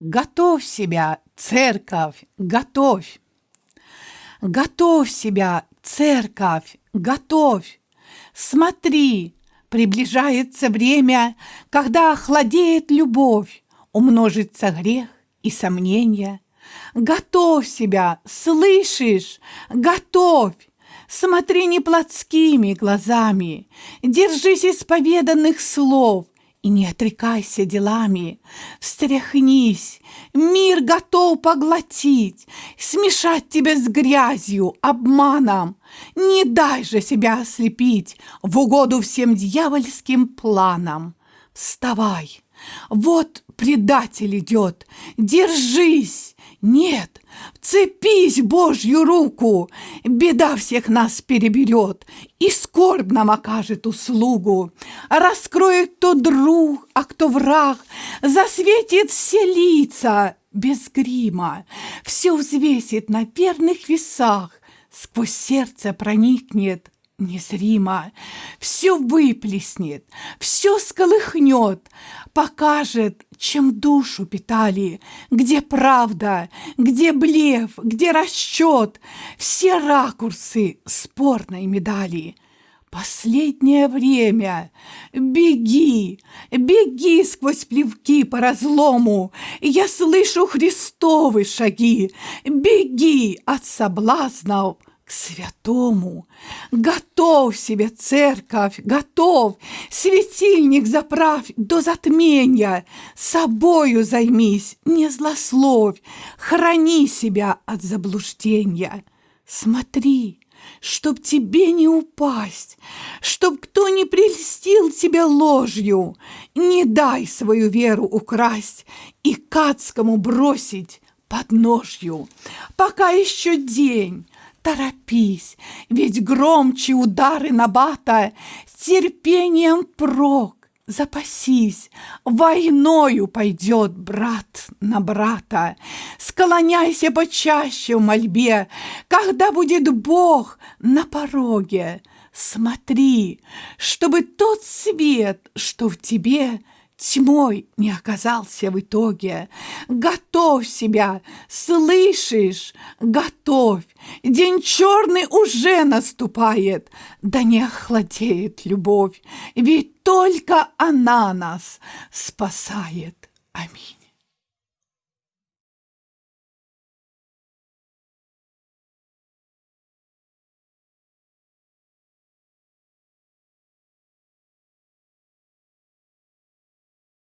Готовь себя, церковь, готовь. Готовь себя, церковь, готовь. Смотри, приближается время, когда охладеет любовь, умножится грех и сомнения. Готовь себя, слышишь? Готовь! Смотри не плотскими глазами, держись исповеданных слов, и не отрекайся делами, встряхнись, мир готов поглотить, смешать тебя с грязью, обманом. Не дай же себя ослепить в угоду всем дьявольским планам. Вставай, вот предатель идет, держись, нет, вцепись Божью руку, беда всех нас переберет и скорбь нам окажет услугу. Раскроет кто друг, а кто враг, засветит все лица без грима, все взвесит на верных весах, сквозь сердце проникнет незримо, все выплеснет, все сколыхнет, покажет, чем душу питали, где правда, где блеф, где расчет, все ракурсы спорной медали. Последнее время. Беги, беги сквозь плевки по разлому. Я слышу Христовы шаги. Беги от соблазнов святому. Готов себе, церковь, готов, светильник заправь до затмения, собою займись, не злословь, храни себя от заблуждения. Смотри, чтоб тебе не упасть, чтоб кто не прельстил тебя ложью, не дай свою веру украсть и к адскому бросить под ножью. Пока еще день, Торопись, ведь громче удары набата, терпением прок. Запасись, войною пойдет брат на брата. Склоняйся почаще в мольбе, когда будет Бог на пороге. Смотри, чтобы тот свет, что в тебе, тьмой не оказался в итоге. Готовь себя, слышишь? Готовь. День черный уже наступает, да не охладеет любовь, ведь только она нас спасает. Аминь.